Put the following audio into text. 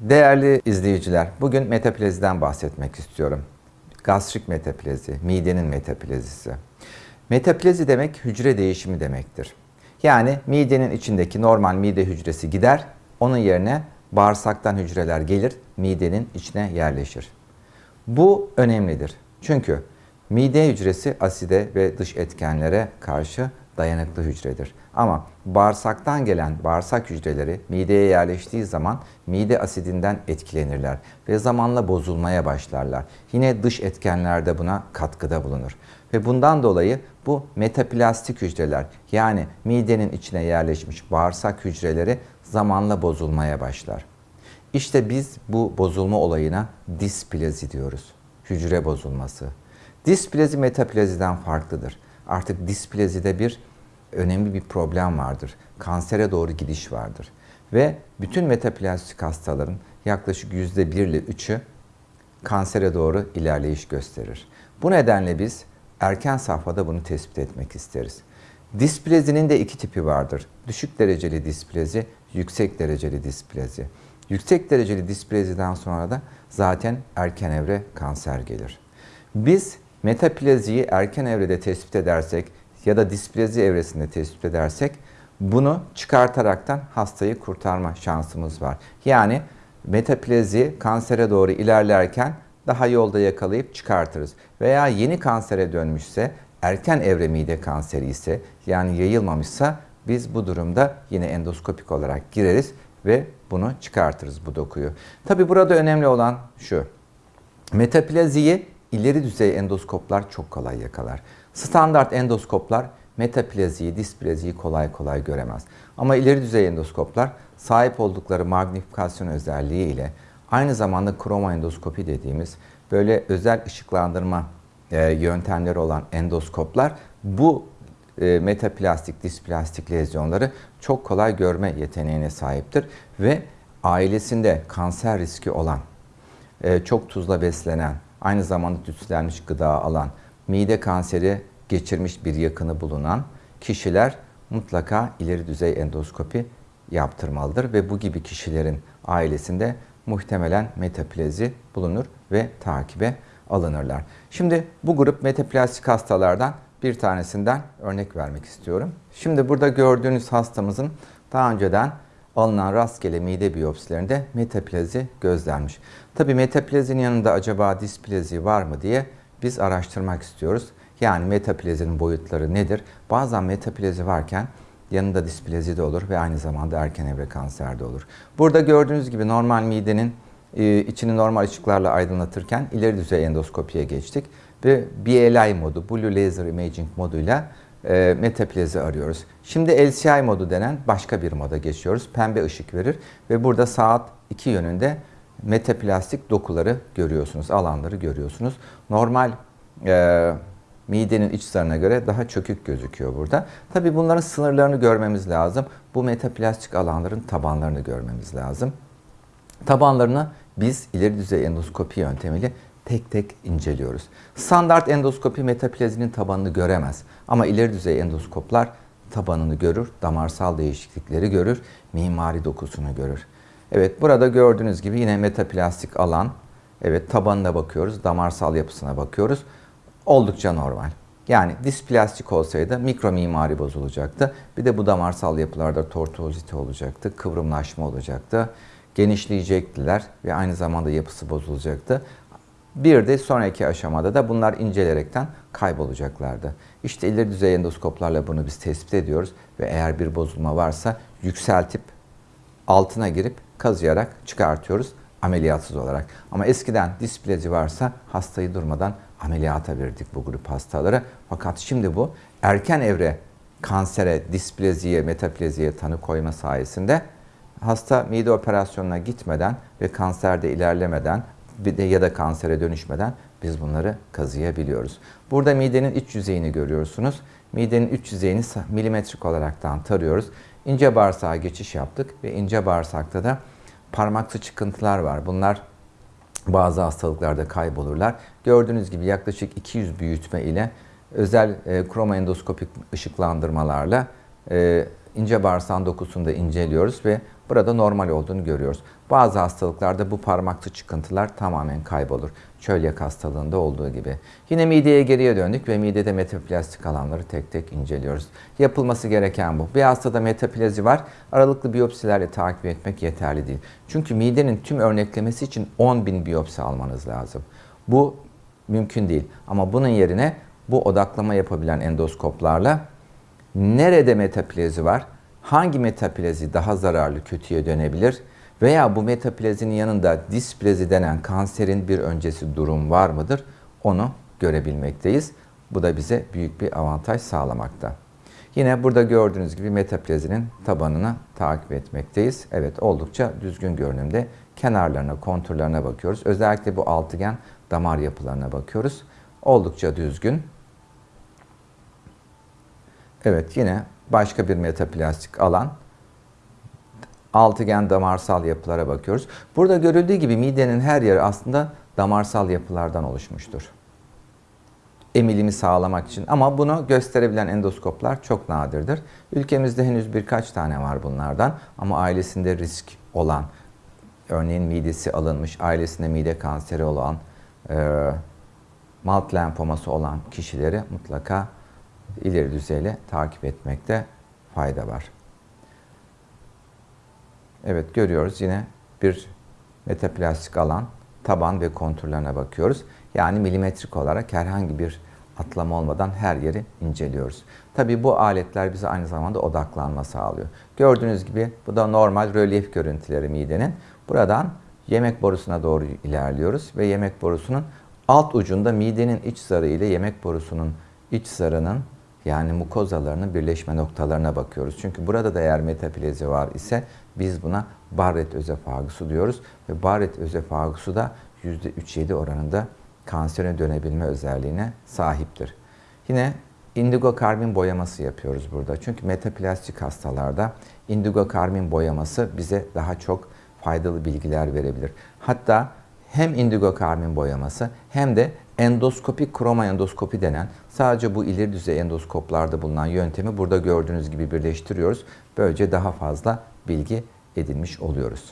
Değerli izleyiciler, bugün metapleziden bahsetmek istiyorum. Gastrik metaplezi, midenin metaplezisi. Metaplezi demek hücre değişimi demektir. Yani midenin içindeki normal mide hücresi gider, onun yerine bağırsaktan hücreler gelir, midenin içine yerleşir. Bu önemlidir. Çünkü mide hücresi aside ve dış etkenlere karşı dayanıklı hücredir. Ama bağırsaktan gelen bağırsak hücreleri mideye yerleştiği zaman mide asidinden etkilenirler ve zamanla bozulmaya başlarlar. Yine dış etkenler de buna katkıda bulunur. Ve bundan dolayı bu metaplastik hücreler yani midenin içine yerleşmiş bağırsak hücreleri zamanla bozulmaya başlar. İşte biz bu bozulma olayına displezi diyoruz. Hücre bozulması. Displezi metapleziden farklıdır. Artık displezide bir önemli bir problem vardır. Kansere doğru gidiş vardır. Ve bütün metaplastik hastaların yaklaşık %1 ile 3'ü kansere doğru ilerleyiş gösterir. Bu nedenle biz erken safhada bunu tespit etmek isteriz. Displezinin de iki tipi vardır. Düşük dereceli displezi, yüksek dereceli displezi. Yüksek dereceli displeziden sonra da zaten erken evre kanser gelir. Biz metapleziyi erken evrede tespit edersek ya da displezi evresinde tespit edersek bunu çıkartaraktan hastayı kurtarma şansımız var. Yani metaplezi kansere doğru ilerlerken daha yolda yakalayıp çıkartırız. Veya yeni kansere dönmüşse, erken evre mide kanseri ise yani yayılmamışsa biz bu durumda yine endoskopik olarak gireriz ve bunu çıkartırız bu dokuyu. Tabi burada önemli olan şu. Metapleziyi ileri düzey endoskoplar çok kolay yakalar. Standart endoskoplar metapleziyi, displeziyi kolay kolay göremez. Ama ileri düzey endoskoplar sahip oldukları magnifikasyon özelliği ile aynı zamanda kroma endoskopi dediğimiz böyle özel ışıklandırma e, yöntemleri olan endoskoplar bu e, metaplastik, displastik lezyonları çok kolay görme yeteneğine sahiptir ve ailesinde kanser riski olan, e, çok tuzla beslenen, aynı zamanda tütsülenmiş gıda alan, mide kanseri geçirmiş bir yakını bulunan kişiler mutlaka ileri düzey endoskopi yaptırmalıdır ve bu gibi kişilerin ailesinde muhtemelen metaplezi bulunur ve takibe alınırlar. Şimdi bu grup metaplastik hastalardan bir tanesinden örnek vermek istiyorum. Şimdi burada gördüğünüz hastamızın daha önceden alınan rastgele mide biyopsilerinde metaplezi gözlenmiş. Tabi metaplezinin yanında acaba displezi var mı diye biz araştırmak istiyoruz. Yani metaplezinin boyutları nedir? Bazen metaplezi varken yanında displezi de olur ve aynı zamanda erken evre kanser de olur. Burada gördüğünüz gibi normal midenin e, içini normal ışıklarla aydınlatırken ileri düzey endoskopiye geçtik ve BLI modu, Blue Laser Imaging moduyla e, metaplezi arıyoruz. Şimdi LCI modu denen başka bir moda geçiyoruz. Pembe ışık verir ve burada saat 2 yönünde metaplastik dokuları görüyorsunuz, alanları görüyorsunuz. Normal e, midenin iç zarına göre daha çökük gözüküyor burada. Tabii bunların sınırlarını görmemiz lazım. Bu metaplastik alanların tabanlarını görmemiz lazım. Tabanlarını biz ileri düzey endoskopi yöntemiyle tek tek inceliyoruz. Standart endoskopi metaplezinin tabanını göremez. Ama ileri düzey endoskoplar tabanını görür, damarsal değişiklikleri görür, mimari dokusunu görür. Evet burada gördüğünüz gibi yine metaplastik alan. Evet tabanına bakıyoruz, damarsal yapısına bakıyoruz. Oldukça normal. Yani displastik olsaydı mikro mimari bozulacaktı. Bir de bu damarsal yapılarda tortuozite olacaktı, kıvrımlaşma olacaktı. Genişleyecektiler ve aynı zamanda yapısı bozulacaktı. Bir de sonraki aşamada da bunlar incelerekten kaybolacaklardı. İşte ileri düzey endoskoplarla bunu biz tespit ediyoruz ve eğer bir bozulma varsa yükseltip altına girip kazıyarak çıkartıyoruz ameliyatsız olarak. Ama eskiden displezi varsa hastayı durmadan ameliyata verdik bu grup hastalara. Fakat şimdi bu erken evre kansere, displeziye, metapleziye tanı koyma sayesinde hasta mide operasyonuna gitmeden ve kanserde ilerlemeden ya da kansere dönüşmeden biz bunları kazıyabiliyoruz. Burada midenin iç yüzeyini görüyorsunuz. Midenin iç yüzeyini milimetrik olaraktan tarıyoruz. İnce bağırsağa geçiş yaptık ve ince bağırsakta da parmaksı çıkıntılar var. Bunlar bazı hastalıklarda kaybolurlar. Gördüğünüz gibi yaklaşık 200 büyütme ile özel e, kromoendoskopik ışıklandırmalarla e, ince bağırsağın dokusunu da inceliyoruz ve burada normal olduğunu görüyoruz. Bazı hastalıklarda bu parmakçı çıkıntılar tamamen kaybolur. Çölyak hastalığında olduğu gibi. Yine mideye geriye döndük ve midede metaplastik alanları tek tek inceliyoruz. Yapılması gereken bu. Bir hastada metaplazi var. Aralıklı biyopsilerle takip etmek yeterli değil. Çünkü midenin tüm örneklemesi için 10 bin biyopsi almanız lazım. Bu mümkün değil. Ama bunun yerine bu odaklama yapabilen endoskoplarla nerede metaplezi var, hangi metaplezi daha zararlı, kötüye dönebilir veya bu metaplezinin yanında displezi denen kanserin bir öncesi durum var mıdır onu görebilmekteyiz. Bu da bize büyük bir avantaj sağlamakta. Yine burada gördüğünüz gibi metaplezinin tabanını takip etmekteyiz. Evet oldukça düzgün görünümde. Kenarlarına, konturlarına bakıyoruz. Özellikle bu altıgen damar yapılarına bakıyoruz. Oldukça düzgün. Evet yine başka bir metaplastik alan. Altıgen damarsal yapılara bakıyoruz. Burada görüldüğü gibi midenin her yeri aslında damarsal yapılardan oluşmuştur. Emilimi sağlamak için ama bunu gösterebilen endoskoplar çok nadirdir. Ülkemizde henüz birkaç tane var bunlardan ama ailesinde risk olan, örneğin midesi alınmış, ailesinde mide kanseri olan, e, malt lenfoması olan kişileri mutlaka ileri düzeyli takip etmekte fayda var. Evet görüyoruz yine bir metaplastik alan, taban ve konturlarına bakıyoruz. Yani milimetrik olarak herhangi bir atlama olmadan her yeri inceliyoruz. Tabi bu aletler bize aynı zamanda odaklanma sağlıyor. Gördüğünüz gibi bu da normal rölyef görüntüleri midenin. Buradan yemek borusuna doğru ilerliyoruz ve yemek borusunun alt ucunda midenin iç zarı ile yemek borusunun iç zarının yani mukozalarının birleşme noktalarına bakıyoruz. Çünkü burada da eğer metaplezi var ise biz buna Barrett özefagusu diyoruz. Ve Barrett özefagusu da %3-7 oranında kansere dönebilme özelliğine sahiptir. Yine indigo karbin boyaması yapıyoruz burada. Çünkü metaplastik hastalarda indigo karbin boyaması bize daha çok faydalı bilgiler verebilir. Hatta hem indigo karbin boyaması hem de endoskopik kroma endoskopi denen sadece bu ileri düzey endoskoplarda bulunan yöntemi burada gördüğünüz gibi birleştiriyoruz. Böylece daha fazla bilgi edinmiş oluyoruz.